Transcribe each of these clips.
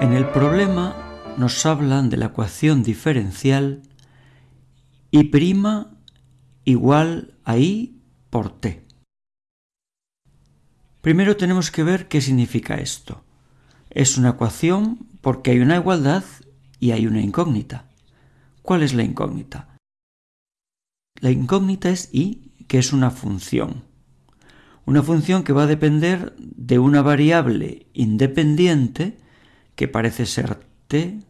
En el problema nos hablan de la ecuación diferencial y' igual a i por t. Primero tenemos que ver qué significa esto. Es una ecuación porque hay una igualdad y hay una incógnita. ¿Cuál es la incógnita? La incógnita es i, que es una función. Una función que va a depender de una variable independiente que parece ser t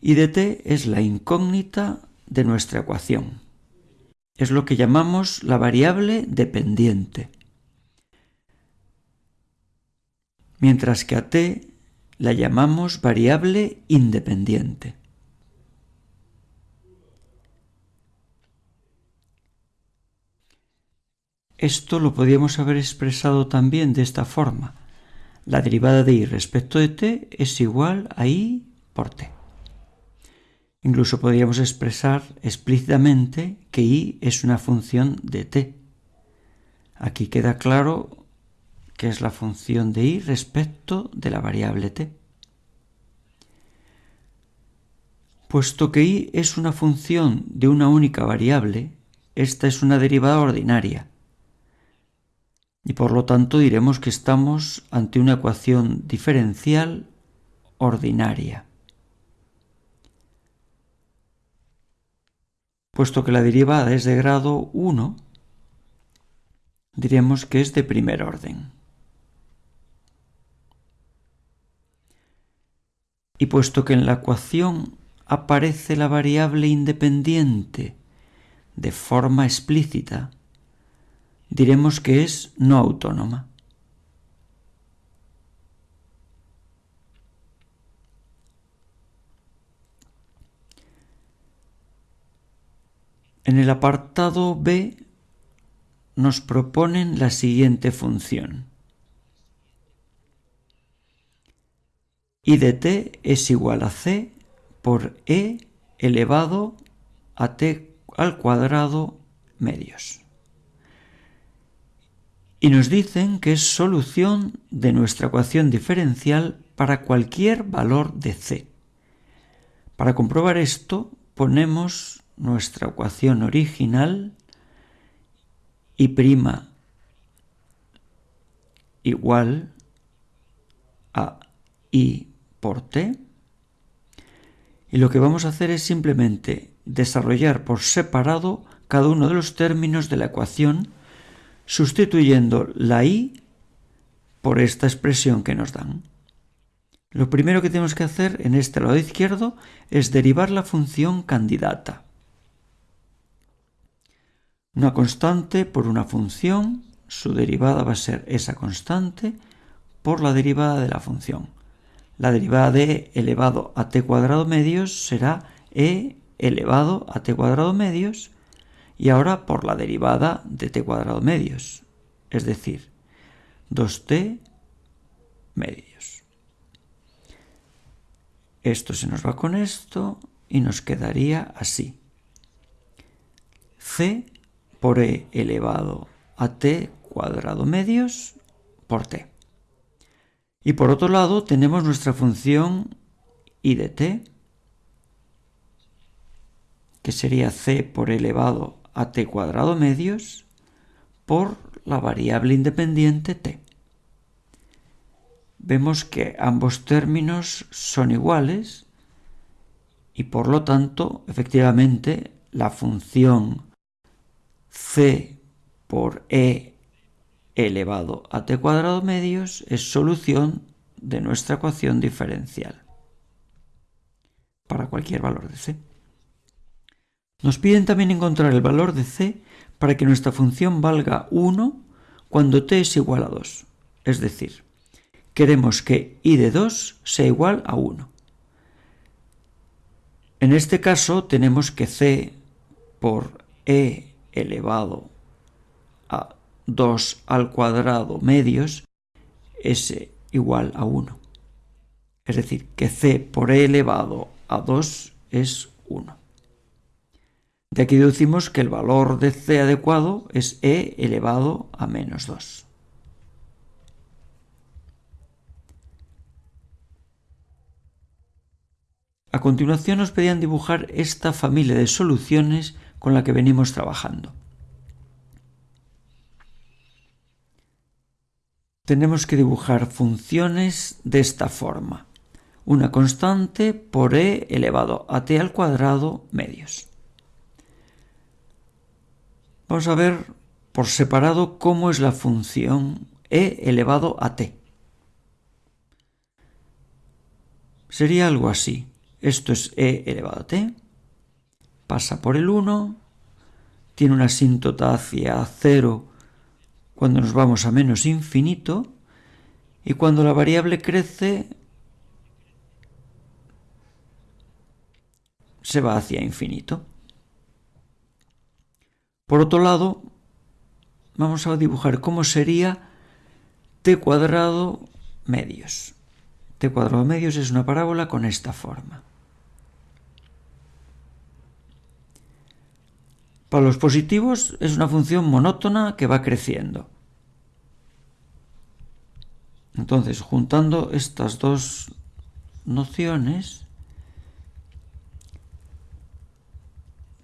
y de t es la incógnita de nuestra ecuación. Es lo que llamamos la variable dependiente. Mientras que a t la llamamos variable independiente. Esto lo podríamos haber expresado también de esta forma. La derivada de i respecto de t es igual a i por t. Incluso podríamos expresar explícitamente que i es una función de t. Aquí queda claro que es la función de i respecto de la variable t. Puesto que i es una función de una única variable, esta es una derivada ordinaria. Y por lo tanto diremos que estamos ante una ecuación diferencial ordinaria. Puesto que la derivada es de grado 1, diremos que es de primer orden. Y puesto que en la ecuación aparece la variable independiente de forma explícita, diremos que es no autónoma. En el apartado B nos proponen la siguiente función. I de t es igual a c por e elevado a t al cuadrado medios. Y nos dicen que es solución de nuestra ecuación diferencial para cualquier valor de c. Para comprobar esto ponemos nuestra ecuación original y prima igual a i por t. Y lo que vamos a hacer es simplemente desarrollar por separado cada uno de los términos de la ecuación sustituyendo la i por esta expresión que nos dan. Lo primero que tenemos que hacer en este lado izquierdo es derivar la función candidata. Una constante por una función, su derivada va a ser esa constante por la derivada de la función. La derivada de elevado a t cuadrado medios será e elevado a t cuadrado medios y ahora por la derivada de t cuadrado medios, es decir, 2t medios. Esto se nos va con esto y nos quedaría así. c por e elevado a t cuadrado medios por t. Y por otro lado tenemos nuestra función i de t, que sería c por elevado a t cuadrado medios por la variable independiente t. Vemos que ambos términos son iguales y por lo tanto, efectivamente, la función c por e elevado a t cuadrado medios es solución de nuestra ecuación diferencial para cualquier valor de c. Nos piden también encontrar el valor de c para que nuestra función valga 1 cuando t es igual a 2. Es decir, queremos que i de 2 sea igual a 1. En este caso tenemos que c por e elevado a 2 al cuadrado medios es igual a 1. Es decir, que c por e elevado a 2 es 1. De aquí deducimos que el valor de C adecuado es E elevado a menos 2. A continuación nos pedían dibujar esta familia de soluciones con la que venimos trabajando. Tenemos que dibujar funciones de esta forma. Una constante por e elevado a t al cuadrado medios. Vamos a ver por separado cómo es la función e elevado a t. Sería algo así. Esto es e elevado a t. Pasa por el 1. Tiene una asíntota hacia 0 cuando nos vamos a menos infinito. Y cuando la variable crece, se va hacia infinito. Por otro lado, vamos a dibujar cómo sería t cuadrado medios. t cuadrado medios es una parábola con esta forma. Para los positivos es una función monótona que va creciendo. Entonces, juntando estas dos nociones,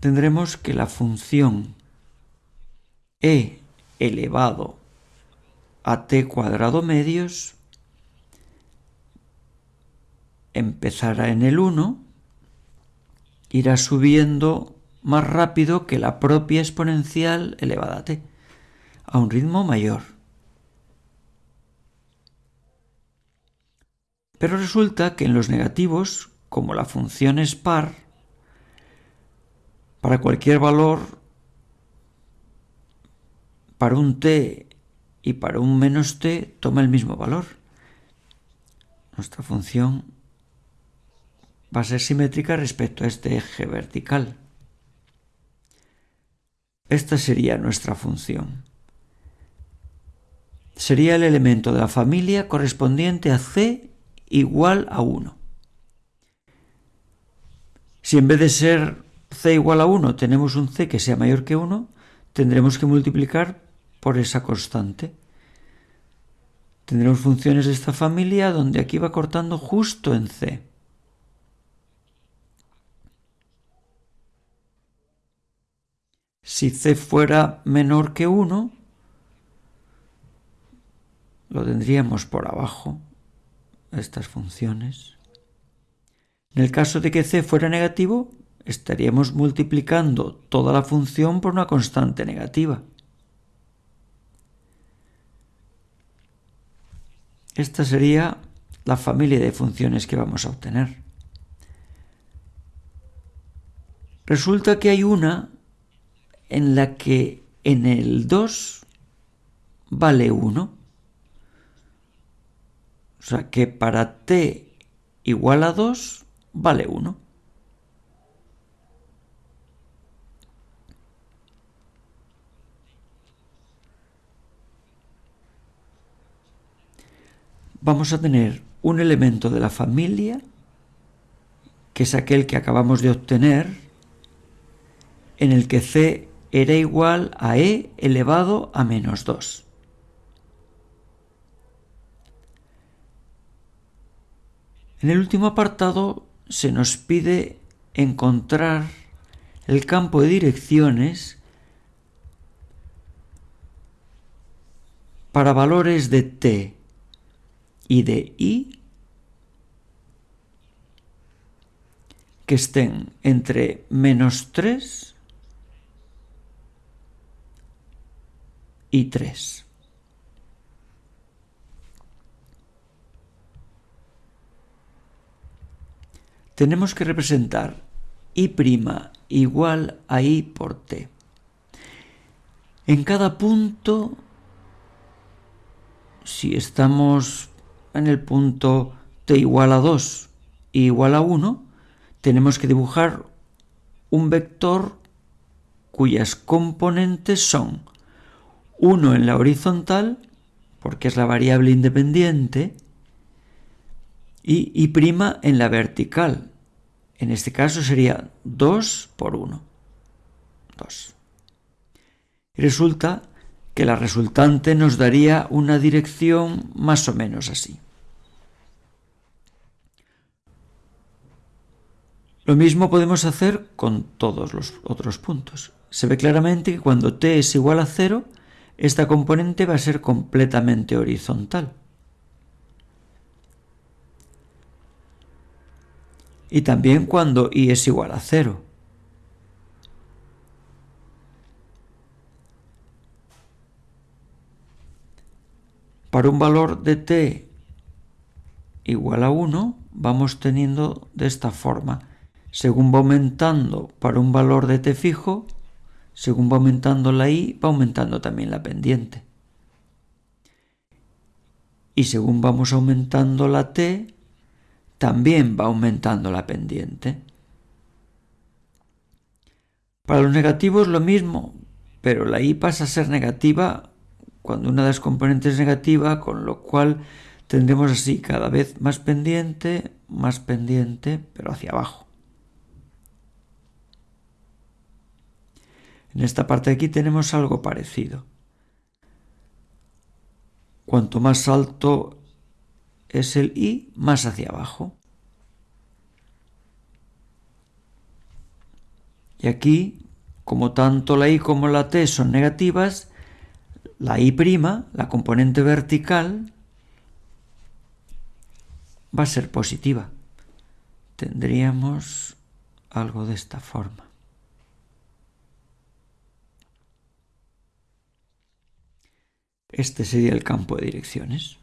tendremos que la función e elevado a t cuadrado medios empezará en el 1, irá subiendo más rápido que la propia exponencial elevada a t, a un ritmo mayor. Pero resulta que en los negativos, como la función es par, para cualquier valor, para un t y para un menos t, toma el mismo valor. Nuestra función va a ser simétrica respecto a este eje vertical. Esta sería nuestra función. Sería el elemento de la familia correspondiente a c igual a 1. Si en vez de ser c igual a 1 tenemos un c que sea mayor que 1, tendremos que multiplicar por esa constante. Tendremos funciones de esta familia donde aquí va cortando justo en c. Si c fuera menor que 1, lo tendríamos por abajo, estas funciones. En el caso de que c fuera negativo, estaríamos multiplicando toda la función por una constante negativa. Esta sería la familia de funciones que vamos a obtener. Resulta que hay una en la que en el 2 vale 1. O sea que para t igual a 2 vale 1. Vamos a tener un elemento de la familia, que es aquel que acabamos de obtener, en el que c era igual a e elevado a menos 2. En el último apartado se nos pide encontrar el campo de direcciones para valores de t y de i que estén entre menos 3 y 3. Tenemos que representar i' igual a i por t. En cada punto, si estamos en el punto t igual a 2 y igual a 1, tenemos que dibujar un vector cuyas componentes son 1 en la horizontal, porque es la variable independiente, y y' en la vertical. En este caso sería 2 por 1. 2. Y resulta que la resultante nos daría una dirección más o menos así. Lo mismo podemos hacer con todos los otros puntos. Se ve claramente que cuando t es igual a cero, esta componente va a ser completamente horizontal. Y también cuando i es igual a cero. Para un valor de t igual a 1, vamos teniendo de esta forma. Según va aumentando para un valor de t fijo, según va aumentando la i, va aumentando también la pendiente. Y según vamos aumentando la t, también va aumentando la pendiente. Para los negativos lo mismo, pero la i pasa a ser negativa cuando una de las componentes es negativa, con lo cual tendremos así cada vez más pendiente, más pendiente, pero hacia abajo. En esta parte de aquí tenemos algo parecido. Cuanto más alto es el i, más hacia abajo. Y aquí, como tanto la i como la t son negativas, la I', la componente vertical, va a ser positiva. Tendríamos algo de esta forma. Este sería el campo de direcciones.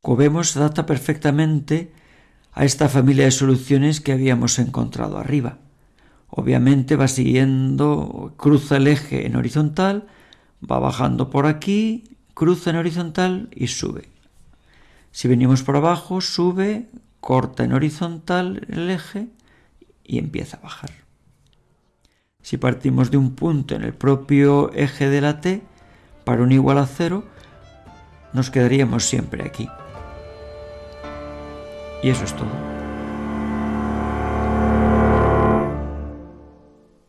Como vemos, adapta perfectamente a esta familia de soluciones que habíamos encontrado arriba. Obviamente va siguiendo, cruza el eje en horizontal, va bajando por aquí, cruza en horizontal y sube. Si venimos por abajo, sube, corta en horizontal el eje y empieza a bajar. Si partimos de un punto en el propio eje de la t, para un igual a cero, nos quedaríamos siempre aquí. Y eso es todo.